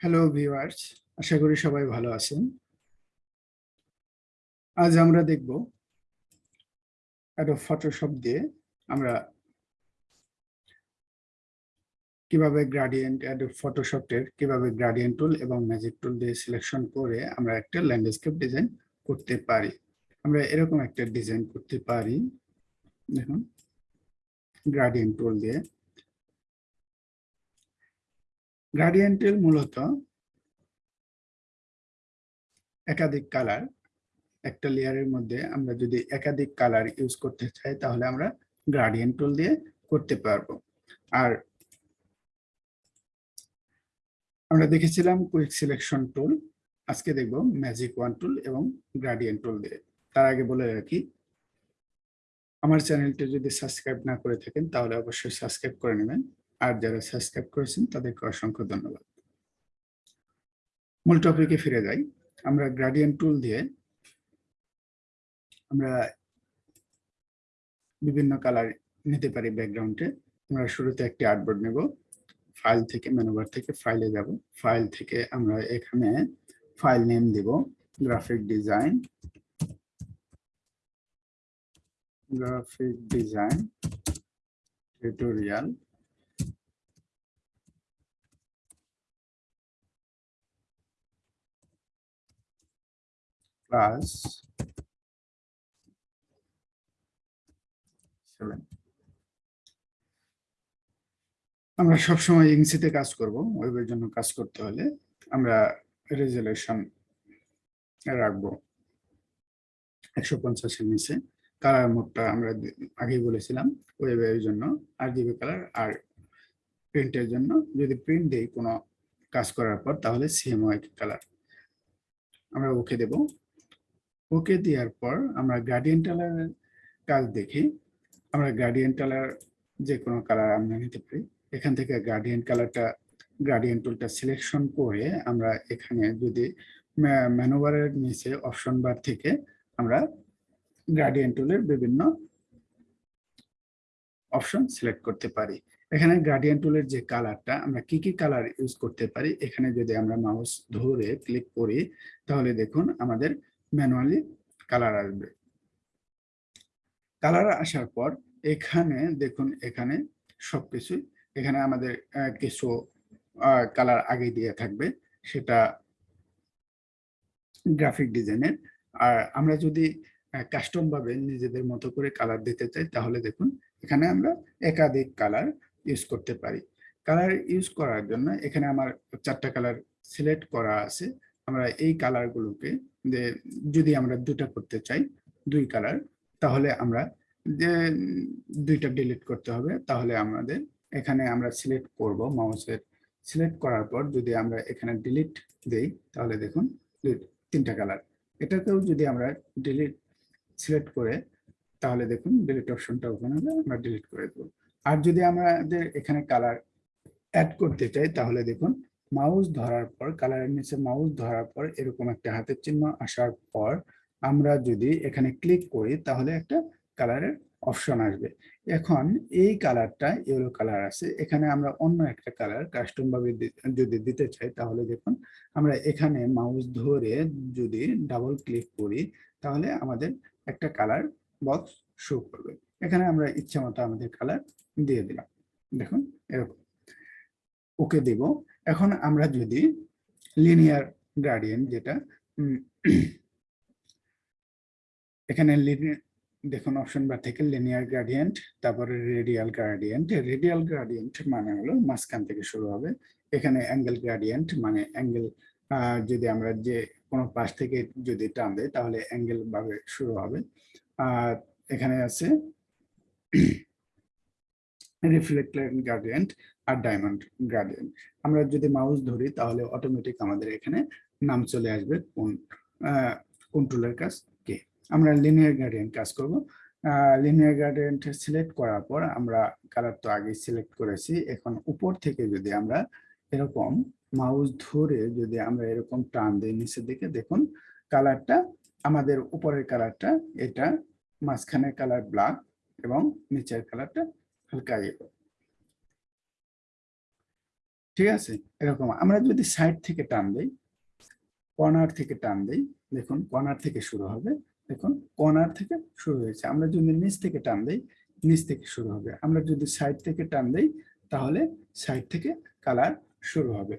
Hello viewers আশা করি সবাই ভালো আছেন। আজ আমরা দেখব একটা ফটোশপ দিয়ে আমরা কীভাবে গ্রাডিয়েন্ট ফটোশপের কীভাবে গ্রাডিয়েন্ট টুল এবং ম্যাজিক টুল দিয়ে সিলেকশন করে আমরা একটা ল্যান্ডস্কেপ ডিজাইন করতে পারি। আমরা এরকম একটা ডিজাইন করতে পারি। দেখুন গ্রাডিয়েন্ট টুল দিয়ে। গ্রাডিয়েন্টের মূলত একাধিক কালার, একটা লেয়ারের মধ্যে আমরা যদি একাধিক কালার ইউজ করতে চাই, তাহলে আমরা গ্রাডিয়েন্ট টুল দিয়ে করতে পারব। আর আমরা দেখেছিলাম কুইক সিলেকশন টুল আজকে দেখব ম্যাজিক ওয়ান টুল এবং গ্রাডিয়েন্ট টুল দিয়ে। তার আগে বলে রাখি, আমার চ্যানেলটি যদি সাবস্ক্রাইব না করে থাকেন, তাহলে অবশ্যই সাবস্ক্রাইব করে নেবেন। আর যারা সাবস্ক্রাইব করেছেন, তাদেরকে অসংখ্য ধন্যবাদ। মূল টপিকে ফিরে যাই। আমরা গ্রাডিয়েন্ট টুল দিয়ে আমরা বিভিন্ন কালার নিতে পারি ব্যাকগ্রাউন্ডে আমরা শুরুতে একটি আর্টবোর্ড নেব। ফাইল থেকে মেনুবার থেকে ফাইলে যাব। ফাইল থেকে আমরা এখানে ফাইল নেম দেব। Graphic design graphic design tutorial plus 7 আমরা সবসময় ইংসিতে কাজ করব, ওয়েবের জন্য কাজ করতে হলে। আমরা রেজুলেশন রাখব একশো পঞ্চাশের নিচে। কালার মোডটা আমরা আগেই বলেছিলাম, ওয়েবের জন্য আর জিবি কালার আর প্রিন্টের জন্য। যদি প্রিন্ট দেই কোনো কাজ করার পর, তাহলে সেম সিএমওয়াই কালার আমরা ওকে দেব। ওকে দেওয়ার পর আমরা গার্ডিয়ান টালারের কাজ দেখি। আমরা গার্ডিয়ান টালার যে কোনো কালার আমরা নিতে পারি। এখান থেকে গার্ডিয়ান কালারটা গার্ডিয়ান টুলটা সিলেকশন করে আমরা এখানে যদি ম্যানোভারের নিচে অপশন বার থেকে আমরা গার্ডিয়ান টুলের বিভিন্ন অপশন সিলেক্ট করতে পারি। এখানে গার্ডিয়ান টুলের যে কালারটা আমরা কি কি কালার ইউজ করতে পারি? এখানে যদি আমরা মাউস ধরে ক্লিক করি, তাহলে দেখুন আমাদের ম্যানুয়ালি কালার আসবে। কালার আসার পর এখানে দেখুন, এখানে সবকিছু, এখানে আমাদের কিছু কালার আগে দিয়ে থাকবে, সেটা গ্রাফিক ডিজাইনের। আর আমরা যদি কাস্টম ভাবে নিজেদের মতো করে কালার দিতে চাই, তাহলে দেখুন, এখানে আমরা একাধিক কালার ইউজ করতে পারি। কালার ইউজ করার জন্য এখানে আমার চারটা কালার সিলেক্ট করা আছে। আমরা এই কালারগুলোকে যে যদি আমরা দুটা করতে চাই, দুই কালার তাহলে আমরা যে দুইটা ডিলিট করতে হবে, তাহলে আমাদের এখানে আমরা সিলেক্ট করব মাউসের সিলেক্ট করার পর যদি আমরা এখানে ডিলিট দেই, তাহলে দেখুন তিনটা কালার এটাতেও যদি আমরা ডিলিট সিলেক্ট করে, তাহলে দেখুন ডিলিট অপশনটা ওখানে আমরা ডিলিট করে দেবো। আর যদি আমাদের এখানে কালার অ্যাড করতে চাই, তাহলে দেখুন মাউস ধরার পর কালারের নিচে মাউস ধরার পর এরকম একটা হাতের চিহ্ন আসার পর আমরা যদি এখানে ক্লিক করি, তাহলে একটা কালারের অপশন আসবে। এখন এই কালারটা ইয়েলো কালার আছে। এখানে আমরা অন্য একটা কালার কাস্টম ভাবে যদি দিতে চাই, তাহলে দেখুন আমরা এখানে মাউস ধরে যদি ডাবল ক্লিক করি, তাহলে আমাদের একটা কালার বক্স শো করবে। এখানে আমরা ইচ্ছা মতো আমাদের কালার দিয়ে দিলাম। দেখুন এরকম। ওকে দেব। এখন আমরা যদি লিনিয়ার গার্ডিয়ান যেটা এখানে দেখুন অপশন বার থেকে লিনিয়ার গ্রাডিয়েন্ট তারপরে রেডিয়াল গ্রাডিয়েন্ট রেডিয়াল গ্রাডিয়েন্ট মানে হলো মাঝখান থেকে শুরু হবে। এখানে অ্যাঙ্গেল গ্রাডিয়েন্ট মানে অ্যাঙ্গেল যদি আমরা যে কোনো পাশ থেকে যদি টান দেয় তাহলে অ্যাঙ্গেল ভাবে শুরু হবে। আর এখানে আছে রিফ্লেক্টেড গ্রাডিয়েন্ট আর ডায়মন্ড গ্রাডিয়েন্ট আমরা যদি মাউস ধরি, তাহলে অটোমেটিক আমাদের এখানে নাম চলে আসবে কোন কোন টুলের কাজ কে। আমরা লিনিয়ার গ্রাডিয়েন্ট কাজ করব। লিনিয়ার গ্রাডিয়েন্ট সিলেক্ট করার পর আমরা কালার তো আগে সিলেক্ট করেছি। এখন উপর থেকে যদি আমরা এরকম মাউস ধরে যদি আমরা এরকম টান দিই, নিচের দিকে দেখুন কালারটা আমাদের উপরের কালারটা এটা মাঝখানের কালার ব্ল্যাক এবং নিচের কালারটা ইয়েলো ঠিক আছে? এরকম। আমরা যদি সাইড থেকে টান দেই কর্নার থেকে টান দেই, দেখুন কর্নার থেকে শুরু হবে। দেখুন কর্নার থেকে শুরু হয়েছে। আমরা যদি নিচ থেকে টান দেই, নিচ থেকে শুরু হবে। আমরা যদি সাইড থেকে টান দেই, তাহলে সাইড থেকে কালার শুরু হবে।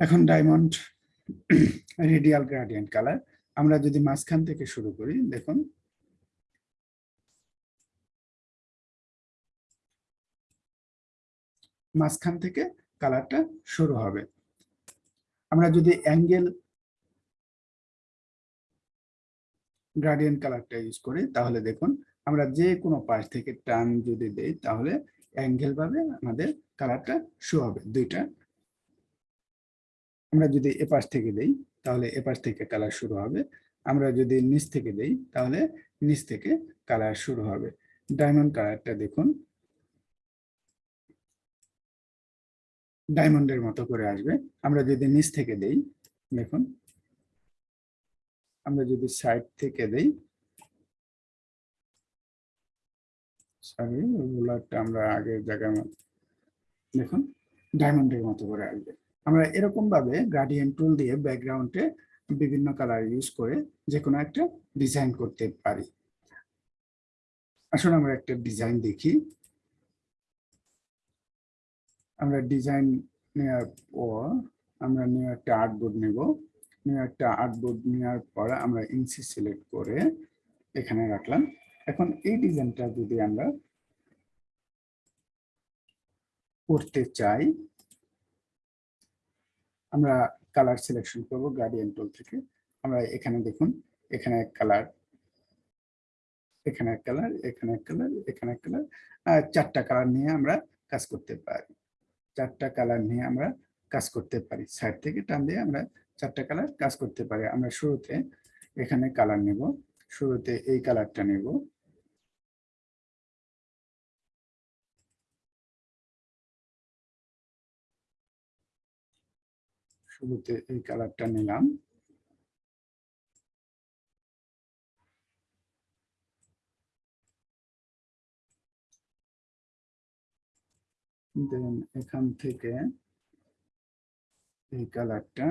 এখন ডায়মন্ড রেডিয়াল গ্রাডিয়েন্ট কালার আমরা যদি মাঝখান থেকে শুরু করি, দেখুন। মাঝখান থেকে কালারটা শুরু হবে। আমরা যদি অ্যাঙ্গেল গার্ডিয়ান কালারটা ইউজ করি, তাহলে দেখুন, আমরা যে কোনো পাশ থেকে টান যদি দেই, তাহলে অ্যাঙ্গেল ভাবে আমাদের কালারটা শো হবে দুইটা। আমরা যদি এপাশ থেকে দেই তাহলে এপার থেকে কালার শুরু হবে। আমরা যদি নিচ থেকে দেই, তাহলে নিচ থেকে কালার শুরু হবে। ডায়মন্ড কালারটা দেখুন। ডায়মন্ডের মতো করে আসবে। আমরা যদি নিচ থেকে দেই, দেখুন। আমরা যদি সাইড থেকে দেই সরি রুলারটা আমরা আগের জায়গায় দেখুন। ডায়মন্ডের মতো করে আসবে। আমরা এরকম ভাবে গ্রাডিয়েন্ট টুল দিয়ে ব্যাকগ্রাউন্ডে বিভিন্ন কালার ইউজ করে যে কোনো একটা ডিজাইন করতে পারি। আসলে আমরা একটা ডিজাইন দেখি। আমরা ডিজাইন নেওয়ার পর আমরা নিউ একটা আর্টবোর্ড নেব। নিউ একটা আর্টবোর্ড নেওয়ার পর আমরা ইনসি সিলেক্ট করে এখানে রাখলাম। এখন এই ডিজাইনটা যদি আমরা করতে চাই আমরা কালার সিলেকশন করব গার্ডিয়ান টুল থেকে। আমরা এখানে দেখুন, এখানে এক কালার এখানে এক কালার এখানে এক কালার এখানে এক কালার চারটা কালার নিয়ে আমরা কাজ করতে পারি। চারটা কালার নিয়ে আমরা কাজ করতে পারি। সাইড থেকে টান দিয়ে আমরা চারটা কালার কাজ করতে পারি। আমরা শুরুতে এখানে কালার নেব, শুরুতে এই কালারটা নেব। শুরুতে এই কালারটা নিলাম। দেন এখান থেকে এই কালারটা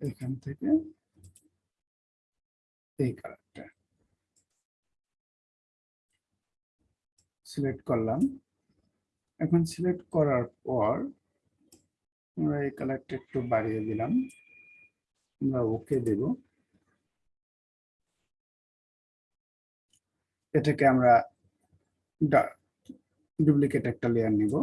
এখান থেকে এই কালারটা সিলেক্ট করলাম। এখন সিলেক্ট করার পর আমরা এই কালারটা একটু বাড়িয়ে দিলাম। আমরা ওকে দেব। এটাকে আমরা ডুপ্লিকেট একটা লেয়ার নিব।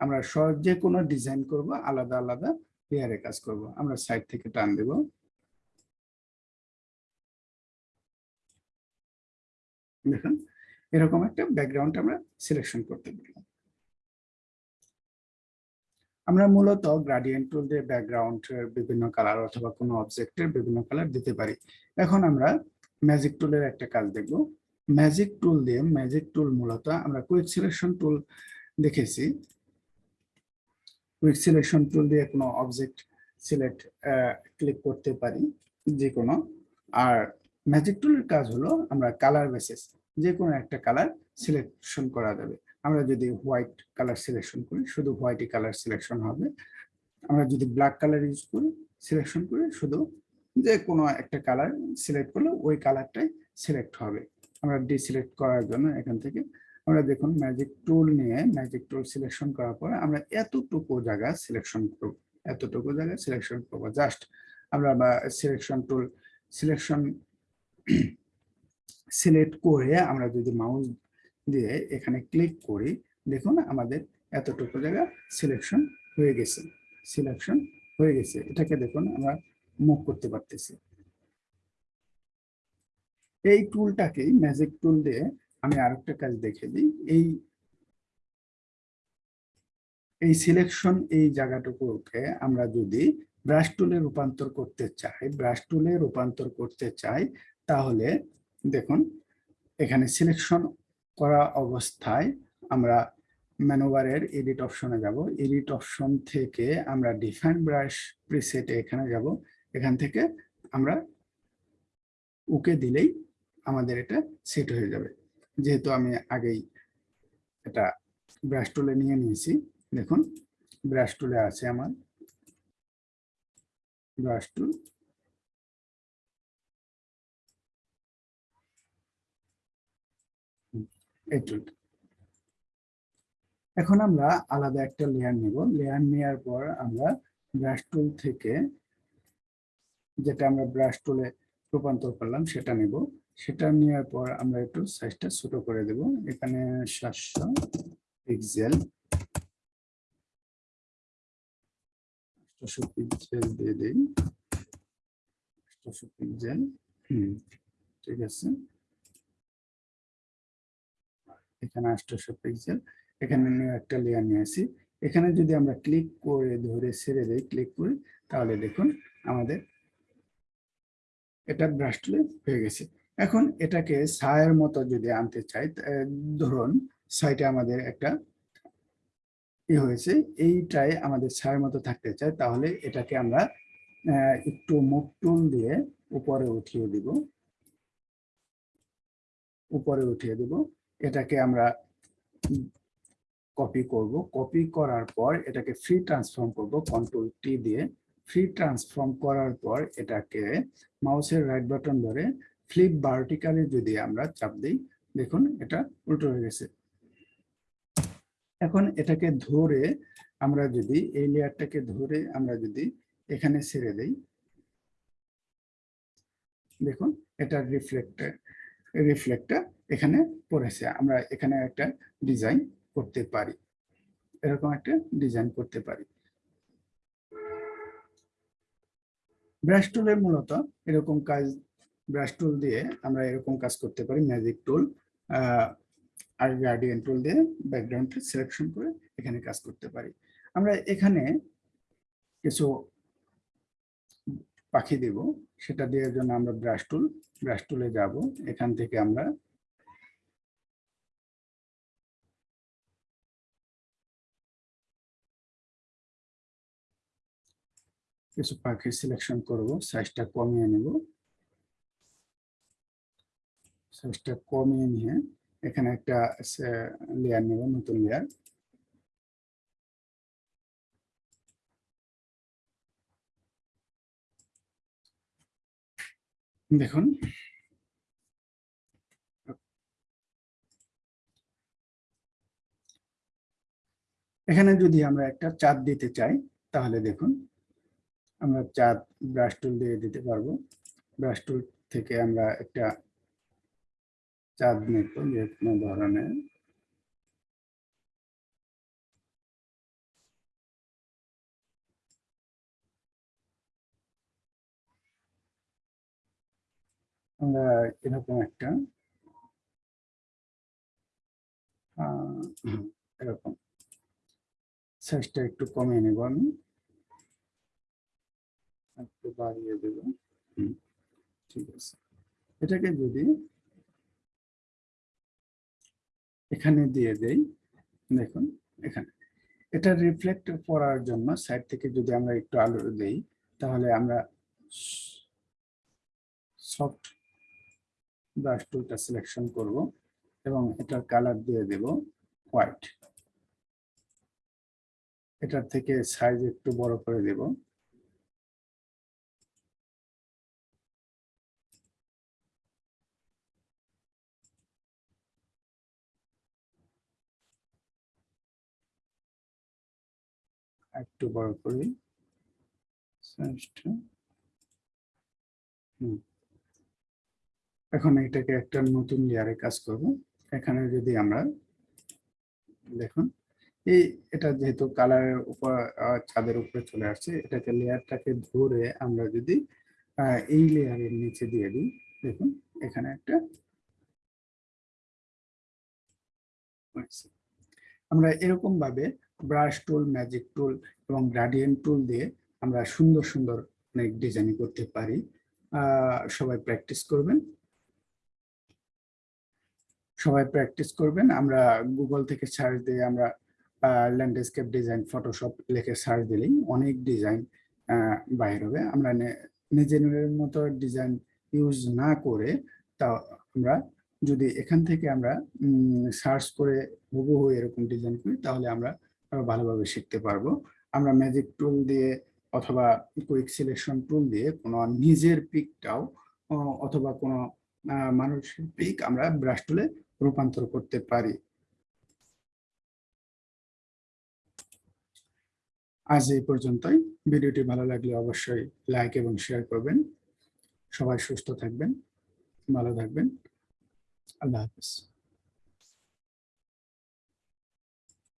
আমরা যে কোনো ডিজাইন করব, আলাদা আলাদা লেয়ারে কাজ করব। আমরা সাইড থেকে টান দেব। দেখুন, এরকম একটা ব্যাকগ্রাউন্ড আমরা সিলেকশন করতে পারলাম আমরা মূলত গ্রাডিয়েন্ট টুল দিয়ে ব্যাকগ্রাউন্ডের বিভিন্ন কালার অথবা কোনো অবজেক্টের বিভিন্ন কালার দিতে পারি। এখন আমরা ম্যাজিক টুলের একটা কাজ দেখব। ম্যাজিক টুল দিয়ে ম্যাজিক টুল মূলত আমরা কুইক সিলেকশন টুল দেখেছি। কুইক সিলেকশন টুল দিয়ে কোনো অবজেক্ট সিলেক্ট ক্লিক করতে পারি যে কোনো আর ম্যাজিক টুলের কাজ হলো আমরা কালার বেসিস যে কোনো একটা কালার সিলেকশন করা যাবে। আমরা যদি হোয়াইট কালার সিলেকশন করি, শুধু হোয়াইটই কালার সিলেকশন হবে। আমরা যদি ব্ল্যাক কালার ইউজ করি সিলেকশন করি শুধু যে কোনো একটা কালার সিলেক্ট করলে ওই কালারটাই সিলেক্ট হবে। আমরা ডিসিলেক্ট করার জন্য এখান থেকে আমরা দেখুন ম্যাজিক টুল নিয়ে ম্যাজিক টুল সিলেকশন করার পরে আমরা এতটুকু জায়গা সিলেকশন করব। এতটুকু জায়গা সিলেকশন করব। জাস্ট আমরা সিলেকশন টুল সিলেকশন সিলেক্ট করে আমরা যদি মাউস দিয়ে এখানে ক্লিক করি, দেখুন আমাদের এতটুকু জায়গা সিলেকশন হয়ে গেছে সিলেকশন হয়ে গেছে। এটাকে দেখুন আমরা মুভ করতে পারতেছি। এই টুলটাকেই ম্যাজিক টুল দিয়ে আমি আরেকটা কাজ দেখে দিই। এই এই সিলেকশন এই জায়গাটুকুকে আমরা যদি ব্রাশ টুলে রূপান্তর করতে চাই ব্রাশ টুলে রূপান্তর করতে চাই তাহলে দেখুন, এখানে সিলেকশন করা অবস্থায় আমরা ম্যানোভারের এডিট অপশনে যাব। এডিট অপশন থেকে আমরা ডিফাইন ব্রাশ প্রিসেটে এখানে যাব। এখান থেকে আমরা ওকে দিলেই আমাদের এটা সেট হয়ে যাবে। যেহেতু আমি আগেই এটা ব্রাশ টুলে নিয়ে নিয়েছি। দেখুন ব্রাশ টুলে আছে আমার ব্রাশ টুল এখন আমরা আলাদা একটা লেয়ার নেব। লেয়ার নেওয়ার পর আমরা ব্রাশ টুল থেকে যেটা আমরা ব্রাশ টুলে রূপান্তর করলাম, সেটা নেব। সেটা নেওয়ার পর আমরা একটু সাইজটা ছোট করে দেব। এখানে সাতশো পিক্সেল পিক্সেল দিয়ে দিই। পিক্সেল হুম, ঠিক আছে। এখানে আটশো পিক্সেল এখানে নিয়ে একটা লেয়ার নিয়ে আসি। এখানে যদি আমরা ক্লিক করে ধরে ছেড়ে দেই ক্লিক করি, তাহলে দেখুন আমাদের এটা ব্রাশ হয়ে গেছে। এখন এটাকে ছায়ের মতো যদি আনতে চাই ধরুন সাইটে আমাদের একটা ই হয়েছে এইটাই আমাদের ছায়ের মতো থাকতে চাই তাহলে এটাকে আমরা একটু মুখ টুল দিয়ে উপরে উঠিয়ে দিব। উপরে উঠিয়ে দিব। এটাকে আমরা কপি করব। কপি করার পর এটাকে ফ্রি ট্রান্সফর্ম করব কন্ট্রোল টি দিয়ে। ফ্রি ট্রান্সফর্ম করার পর এটাকে মাউসের রাইট বাটন ধরে ফ্লিপ ভার্টিক্যালি যদি আমরা চাপ দিই, দেখুন এটা উল্টো হয়ে গেছে। এখন এটাকে ধরে আমরা যদি, এই লেয়ারটাকে ধরে আমরা যদি এখানে ছেড়ে দেই, দেখুন এটা রিফ্লেক্টার রিফ্লেক্টটা এখানে পড়েছে। আমরা এখানে একটা ডিজাইন করতে পারি। এরকম একটা ডিজাইন করতে পারি। ব্রাশ টুলের মূলত এরকম কাজ ব্রাশ টুল দিয়ে আমরা এরকম কাজ করতে পারি। ম্যাজিক টুল আর গার্ডিয়ান টুল দিয়ে ব্যাকগ্রাউন্ডটা সিলেকশন করে এখানে কাজ করতে পারি। আমরা এখানে কিছু পাখি দেব। সেটা দেওয়ার জন্য আমরা ব্রাশ টুল ব্রাশ টুলে যাব। এখান থেকে আমরা কিছু পাখি সিলেকশন করব সাইজটা কমিয়ে নেব। সাইজটা কমিয়ে নিয়ে এখানে একটা লেয়ার নেব, নতুন লেয়ার দেখুন। এখানে যদি আমরা একটা চাঁদ দিতে চাই, তাহলে দেখুন, আমরা চাঁদ ব্রাশ টুল দিয়ে দিতে পারব। ব্রাশ টুল থেকে আমরা একটা চাঁদ নেব, যে কোনো ধরনের। আমরা এরকম একটা এরকম সাইজটা একটু কমিয়ে নেব আমি। একটু বাড়িয়ে দেব। ঠিক আছে। এটাকে যদি এখানে দিয়ে দেই, দেখুন, এখানে। এটা রিফ্লেক্ট করার জন্য সাইড থেকে যদি আমরা একটু আলো দেই, তাহলে আমরা সফট ব্রাশ টুলটা সিলেকশন করব এবং এটার কালার দিয়ে দেব হোয়াইট এটার থেকে সাইজ একটু বড় করে দেব। একটু বড় করি। এখন এটাকে একটা নতুন লেয়ারে কাজ করব। এখানে যদি আমরা দেখুন, এই এটা যেহেতু কালারের উপর ছাদের উপরে চলে আসছে, এটাকে লেয়ারটাকে ধরে আমরা যদি এই লেয়ারের নিচে দিয়ে দিই, দেখুন, এখানে একটা আমরা এরকম ভাবে ব্রাশ টুল ম্যাজিক টুল এবং গ্রাডিয়েন্ট টুল দিয়ে আমরা সুন্দর সুন্দর অনেক ডিজাইন করতে পারি। সবাই প্র্যাকটিস করবেন। সবাই প্র্যাকটিস করবেন। আমরা গুগল থেকে সার্চ দিয়ে আমরা ল্যান্ডস্কেপ ডিজাইন ফটোশপ লিখে সার্চ দিলেই অনেক ডিজাইন বাইর হবে। আমরা নিজের মতো ডিজাইন ইউজ না করে তা আমরা যদি এখান থেকে আমরা সার্চ করে হুবহু এরকম ডিজাইন করি, তাহলে আমরা ভালোভাবে শিখতে পারব। আমরা ম্যাজিক টুল দিয়ে অথবা কুইক সিলেকশন টুল দিয়ে কোনো নিজের পিকটাও অথবা কোনো মানুষের পিক আমরা ব্রাশ টুলে রূপান্তর করতে পারি। আজ এই পর্যন্তই। ভিডিওটি ভালো লাগলে অবশ্যই লাইক এবং শেয়ার করবেন। সবাই সুস্থ থাকবেন, ভালো থাকবেন। আল্লাহ হাফিজ।